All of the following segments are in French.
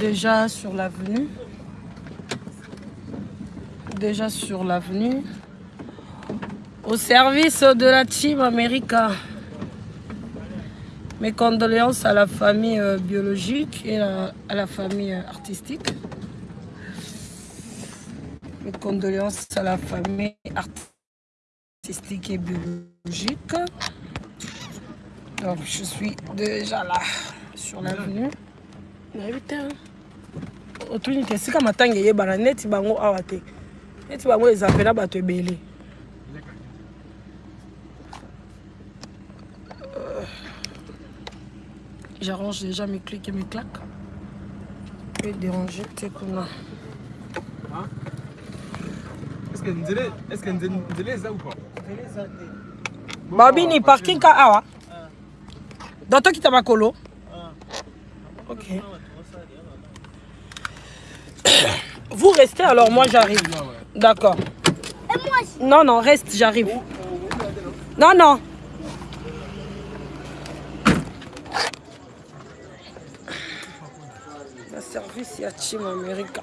déjà sur l'avenue. Déjà sur l'avenue. Au service de la Team America. Mes condoléances à la famille euh, biologique et à, la famille euh, artistique. Mes condoléances à la famille artistique et biologique. Donc je suis déjà là sur l'avenue. Otuni te esika matanga eyebana neti bango awa te. Neti bango eza mpena bato ebele. J'arrange déjà mes clics et mes claques. Pe déranger te kuna. Est-ce que nzele est-ce que nzele nzele eza ou pas? Babini parking ka awa. Donc tokita makolo ok vous restez alors moi j'arrive. D'accord. Non non reste j'arrive. Non non. La service ya team america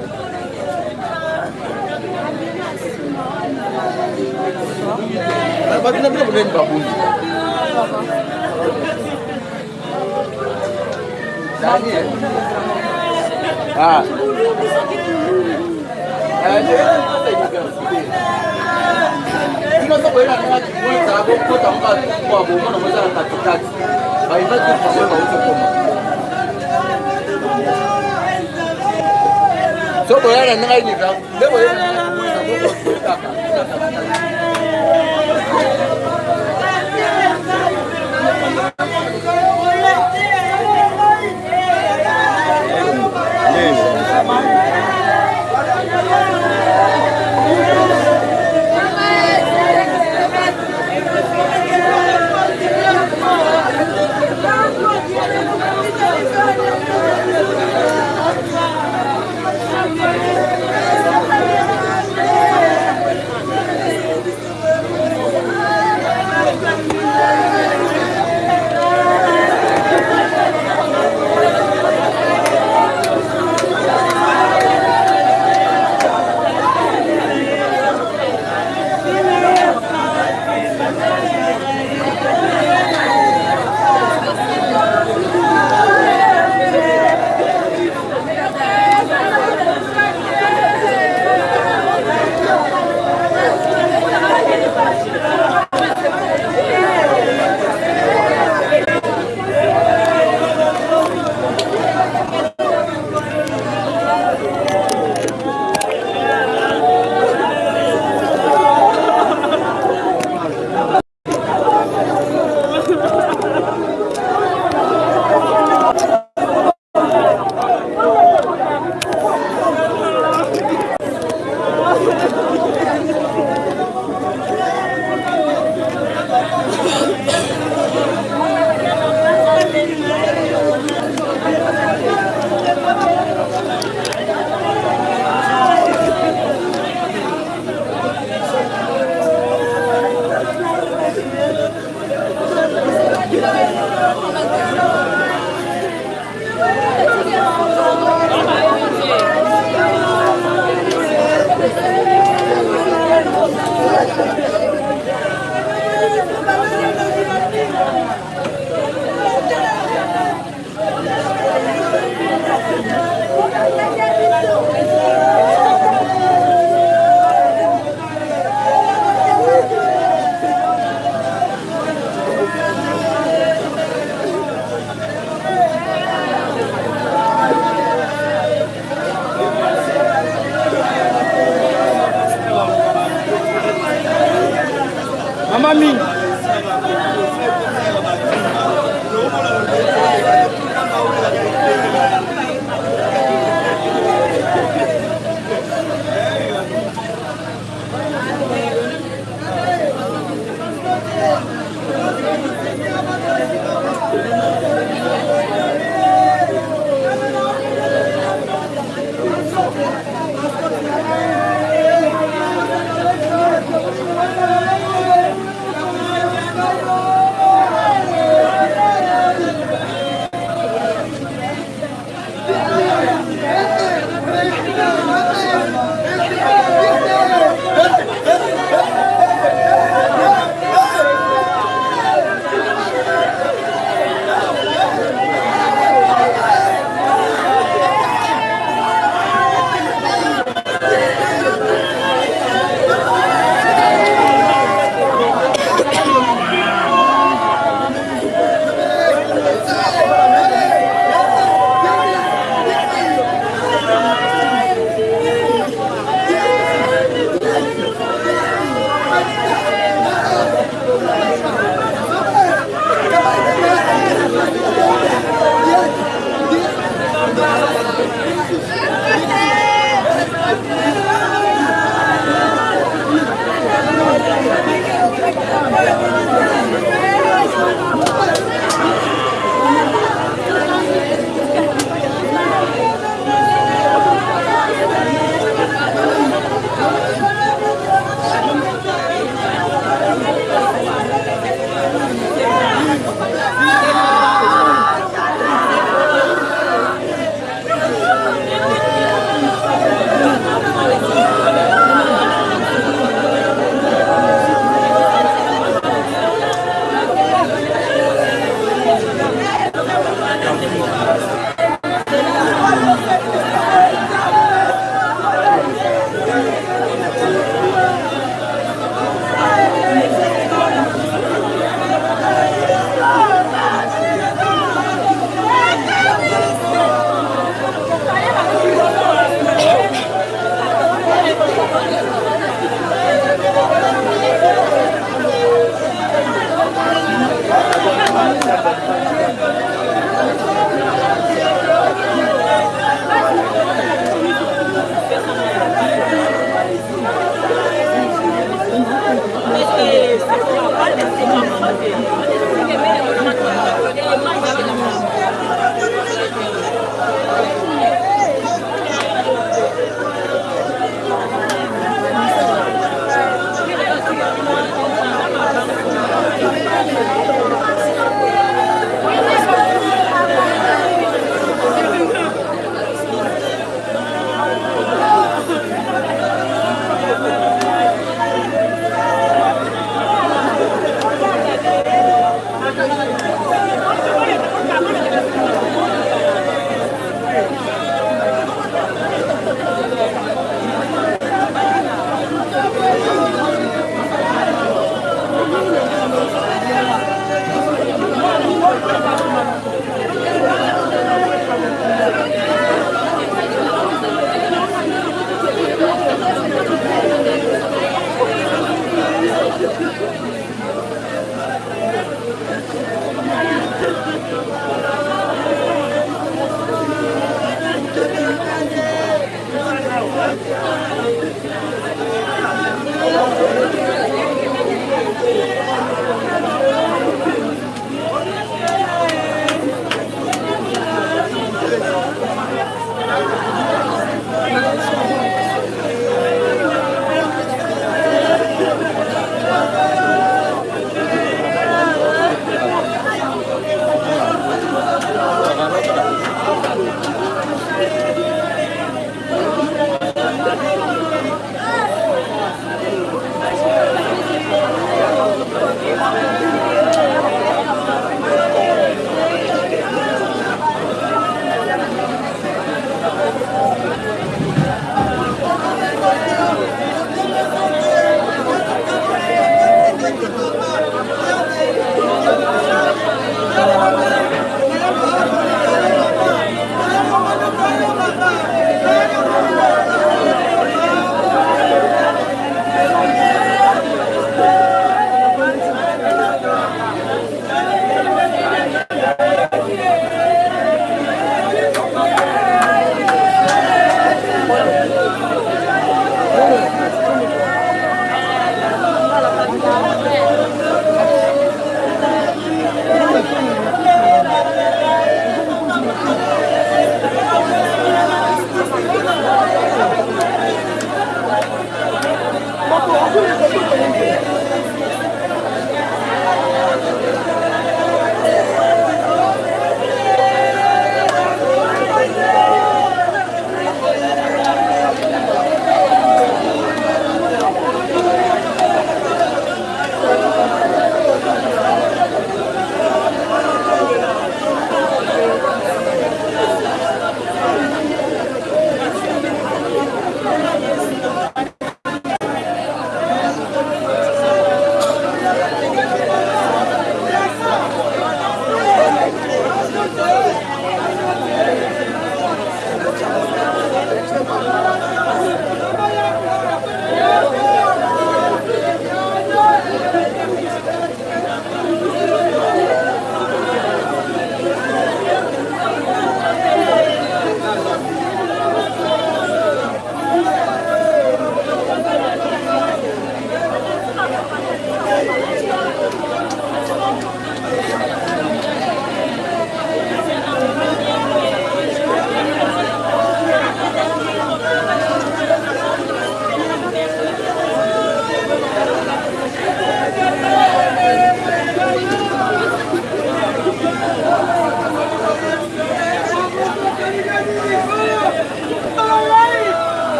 batinapina buneni babuni daniel inosokoelanaatiiwezako kota mukatikwabo umona mwezala katikati bainatuiaebauzokoma sokoyana ningayinika leboyena い う Amen.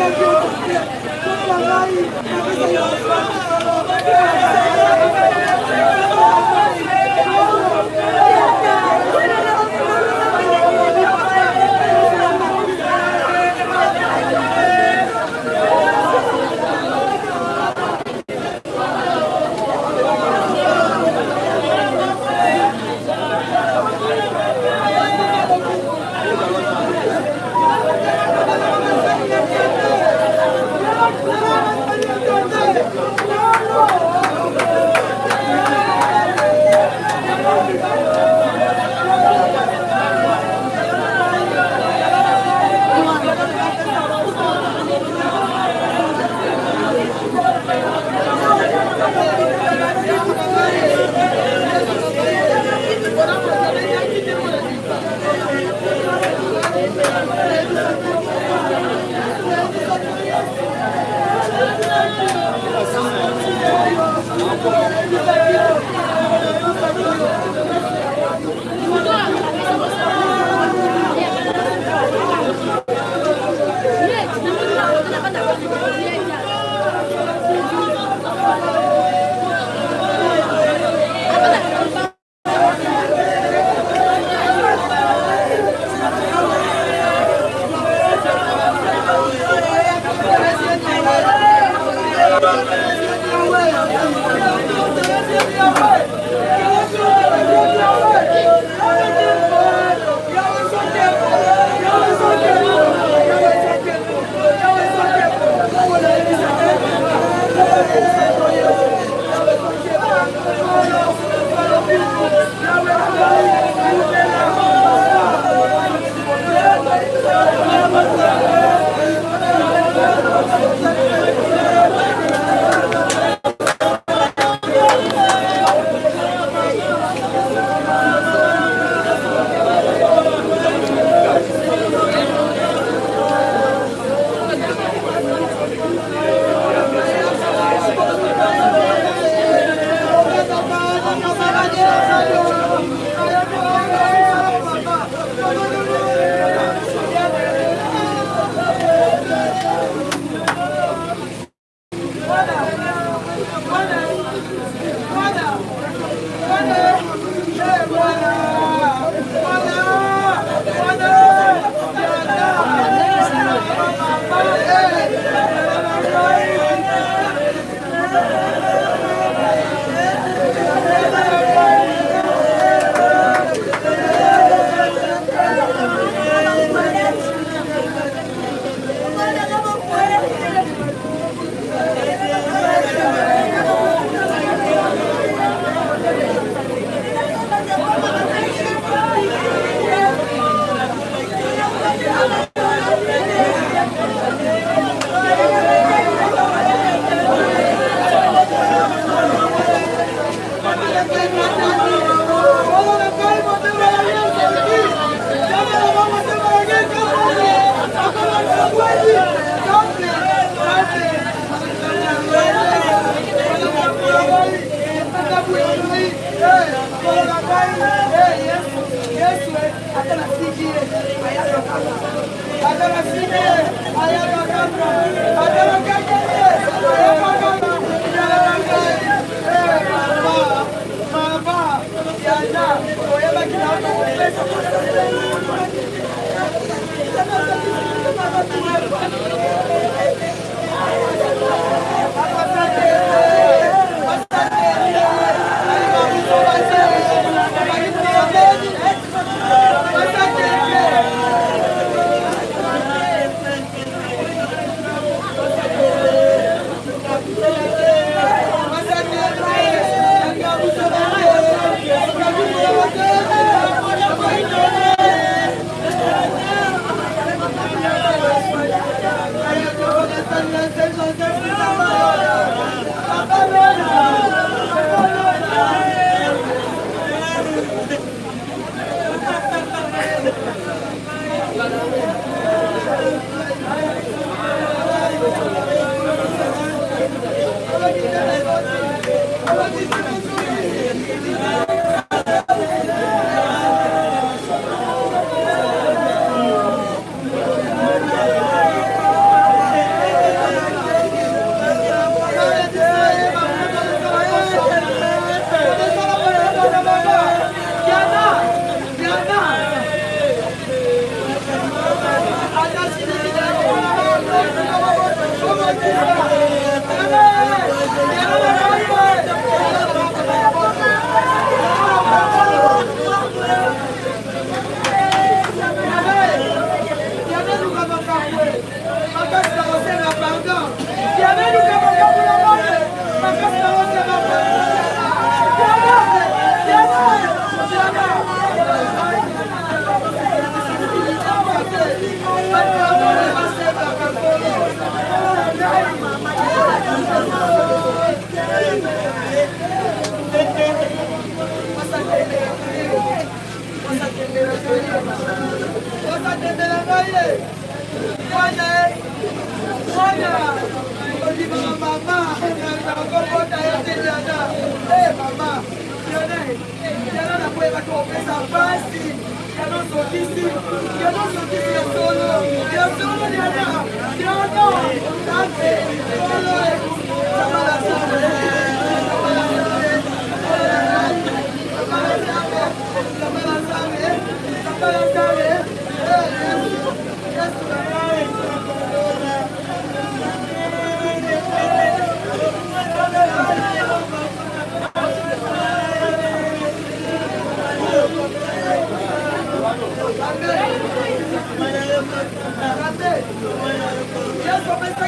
ngai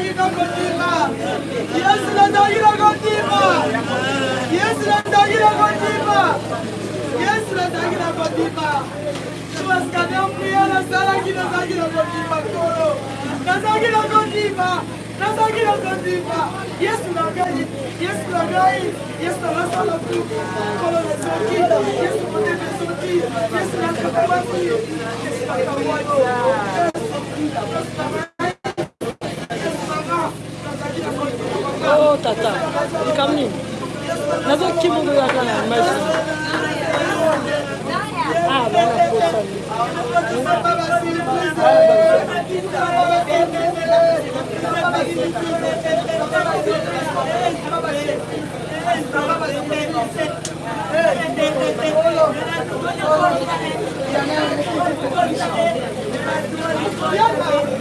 daire contigo. Yesu na daire contigo. Yesu na daire contigo. Yesu na daire contigo. Tumasikane mkuya na sala kina daire contigo koro. Na daire contigo. Na daire contigo. Yesu na gai. Yesu na gai. Yesu na sala kuku. Koro na soki. Yesu na debe soki. Yesu na kabati. Yesu na kabati. Yesu na kabati. tata likam nini nazokimogoyaka na image ah, Thank you.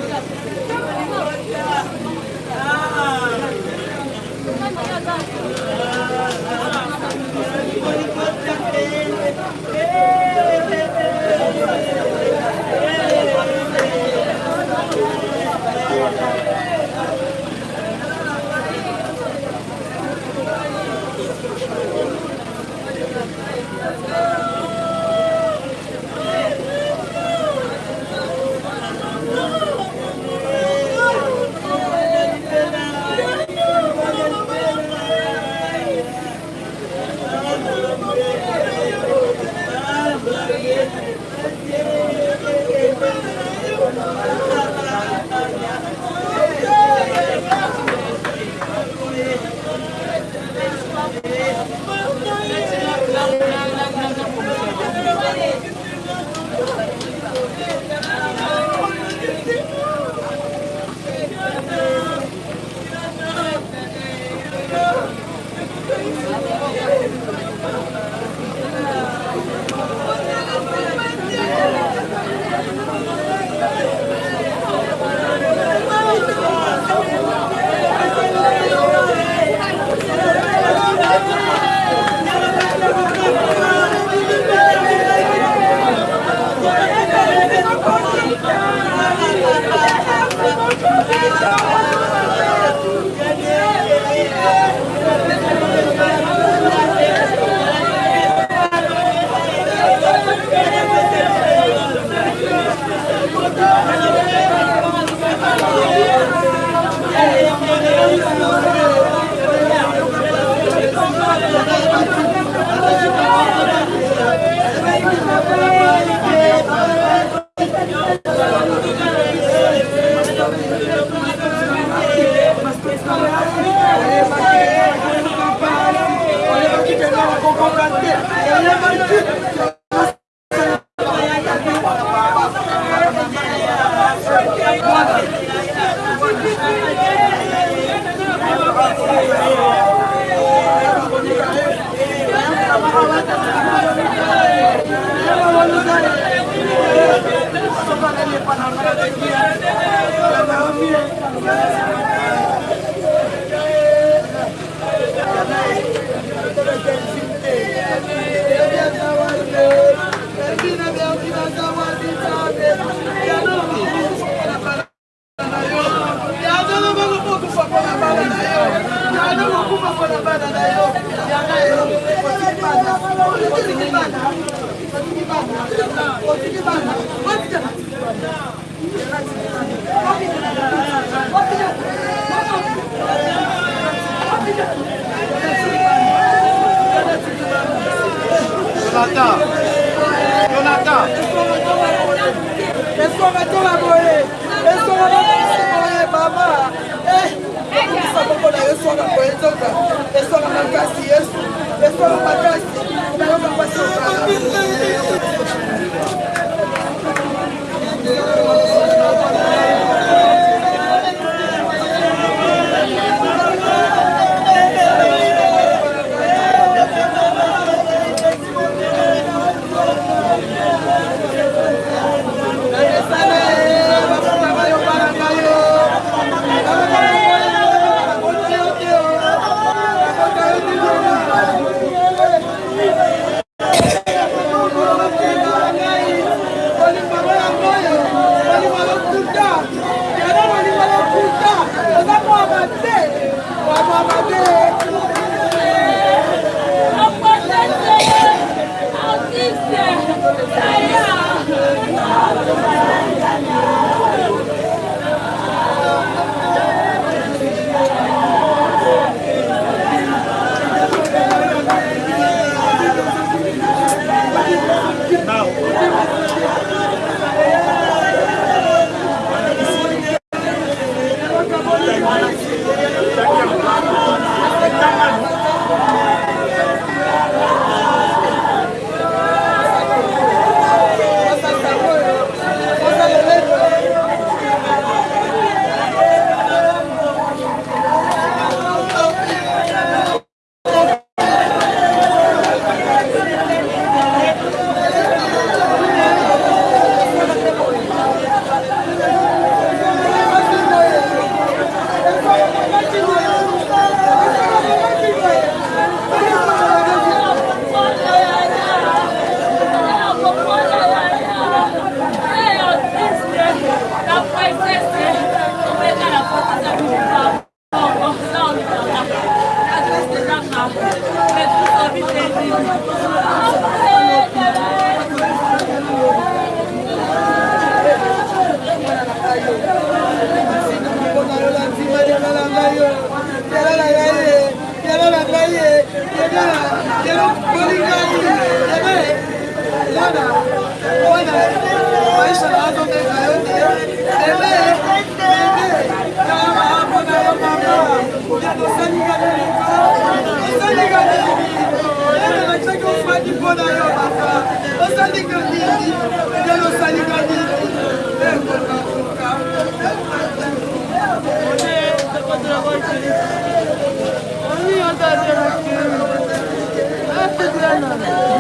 全くなんなんだ。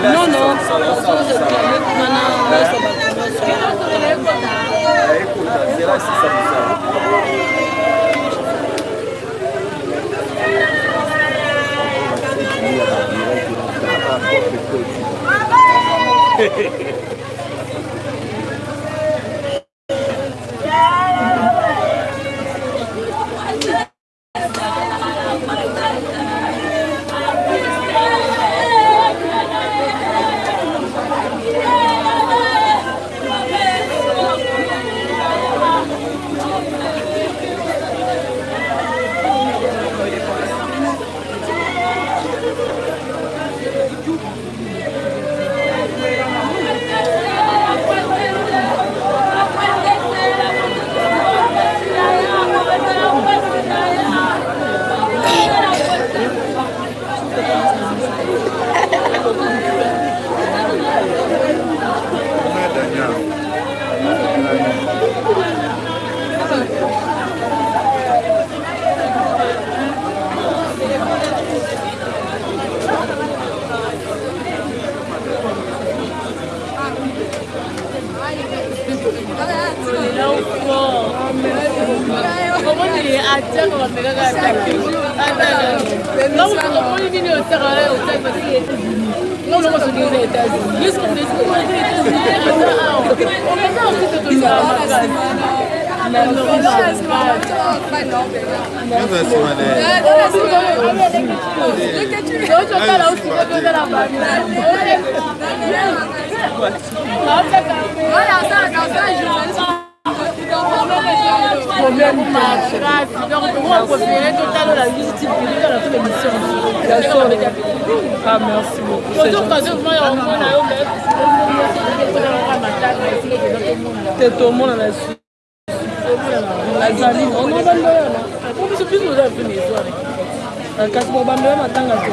No, no, no, no, no, no, no, no, no, no, no, haverá essa solução. Hehehehe te tomona na biso biso oza vene ezware kasi bobambela matanga te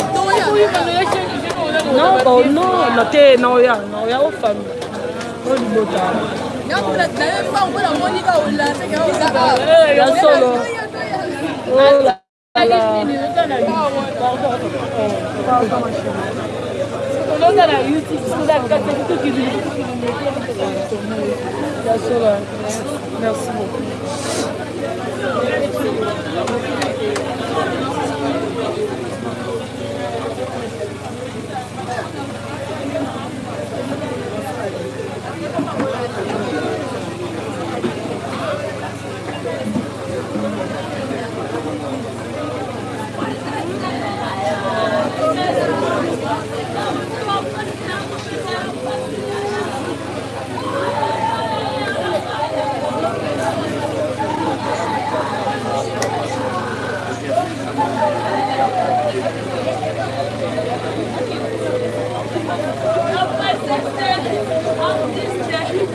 no te naoya naoya ofami o libota ya solo olala tozotala youtube tozakati tokili merci beaucoup.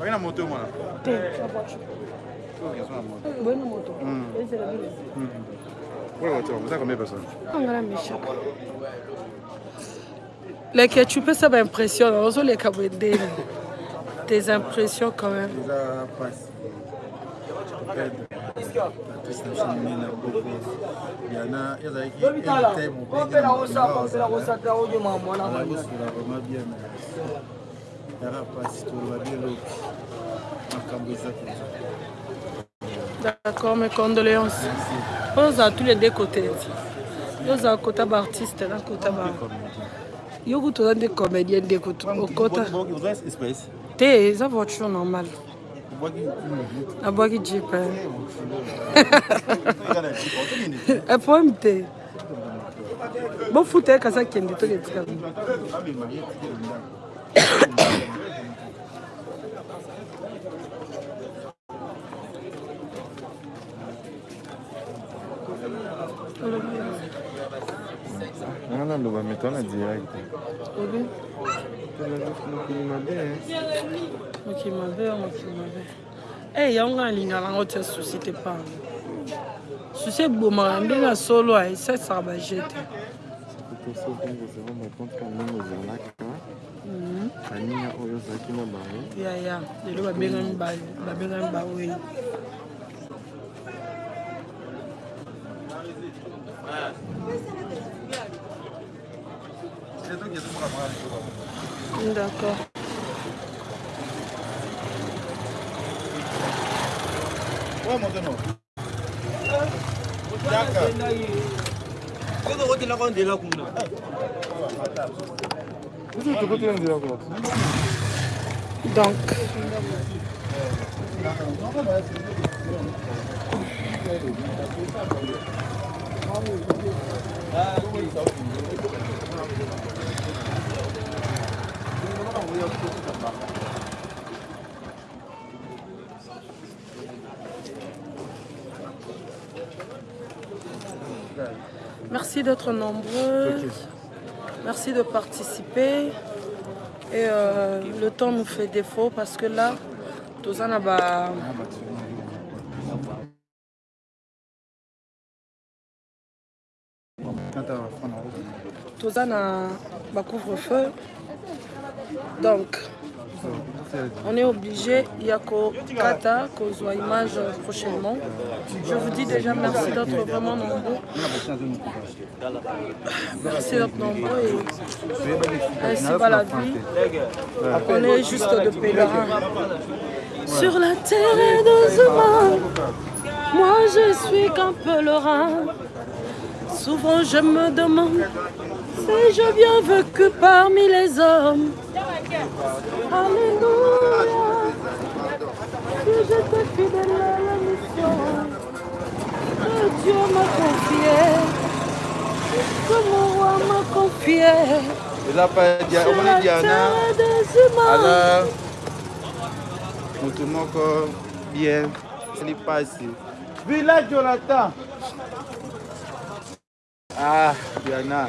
Haina moto mwana. Te, moto? Wewe êtes combien de personnes angala leke tu peux ça baimpressionne ozoleka bwendeni tes impressions quand même yaka mpasi toloba bieloki makambo eza mpenza d'accord mes condoléances oyo ozala tous les deux côté ete ozala kota baartiste na kota ba yo kutu oza nde comédien nde kutu okota te eza voiture normale abwaki jipe eproblème eh. eh, te. Bofuta yekasi eh, akende toke etikala nanga naloba metona direct mokili mabe mokili mabe oh, mokili mabe. Eh, e yango alingaka yango te susi te pango susi ebomaka ah, ndenge solo esalisaka baje mhm. te baninga oyo ozalaki na bango. Yaya lelo babengami babengami bawei C'est toi qui as tout pour la première chose. 근데 아까 그래서 어디 나가면 되려고 나. 무슨 저거 되는 되라고 덩크. 아, Merci d'être nombreux. Merci de participer. Et euh, le temps nous fait défaut parce que là, tozana ba tozana ba couvre-feu. Donc, on est obligé ya kokata kozwa image prochainement. Je vous dis déjà merci d'être vraiment nombreux. Merci d'être nombreux et ainsi va la vie. On est juste de pèlerins. Sur la terre de humains, moi je suis qu'un pèlerin. Souvent je me demande si je bien vécu parmi les hommes. Alléluia. Si j'étais fidèle à la mission que Dieu m'a confiée, que mon roi m'a confiée. eza pa dia- Sur omoni la diana terre des humains. aza motu moko bien sali pasi village jonathan ah diana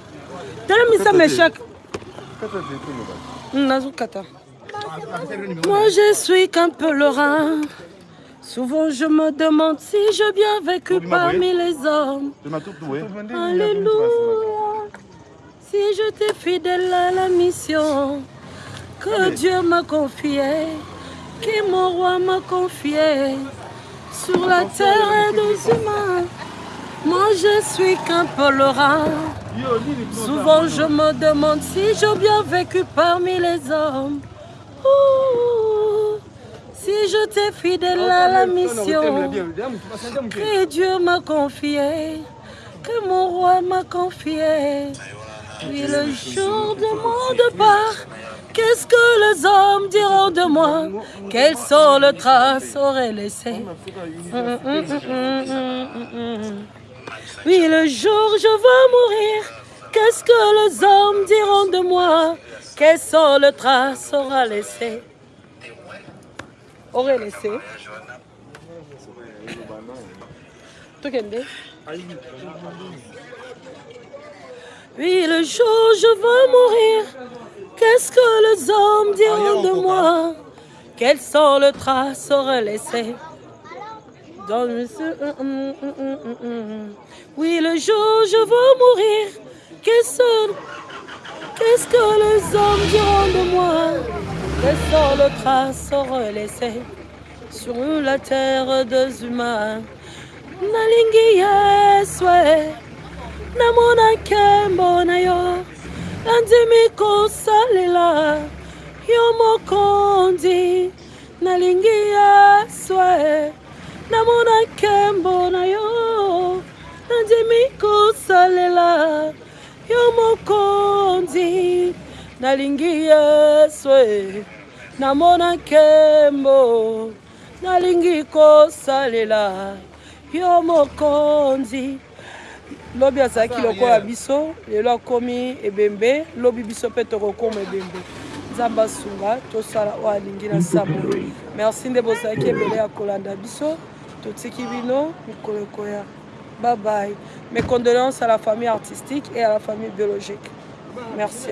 telemisa meshak nazokata moi je suis qu'un pèlerin souvent je me demande si j'ai bien vécu parmi les hommes. Alléluia. Si j'étais fidèle à la mission que Dieu m'a confiée, que mon roi m'a confiée, sur la terre des humains, moi je suis qu'un pèlerin. Souvent je me demande si j'ai bien vécu parmi les hommes. Si j'étais fidèle à la mission que Dieu m'a confié, que mon roi m'a confié. Puis le jour de mon départ, qu'est-ce que les hommes diront de moi? Quelles sont les traces auraient laissées? Hum, hum, hum, Oui, le jour je vais mourir, qu'est-ce que les hommes diront de moi? Quelles sont les traces aura laissées Auraient laissé. Oui, le jour je vais mourir, qu'est-ce que les hommes diront de moi? Quelles sont les traces auraient laissées le... Oui, le jour je vais mourir, qu'est-ce que les hommes diront de moi? Les traces auraient laissées sur la terre des humains. Nalingi yesu e. namona nkembo na yo nandimi kosalela yo mokonzi nalingi yesu e. namona nkembo na yo nandimi kosalela. Yo mokonzi nalingi yesu e. namona nkembo nalingi kosalela. Yo mokonzi lobi azalaki lokola biso lelo akomi ebembe lobi biso mpe tokokoma ebembe. Nzambe asunga tosala oyo alingi na nsambo. Merci nde bozalaki ebele ya kolanda biso ekoya bye mes condoléances à la famille artistique et à la famille biologique. Merci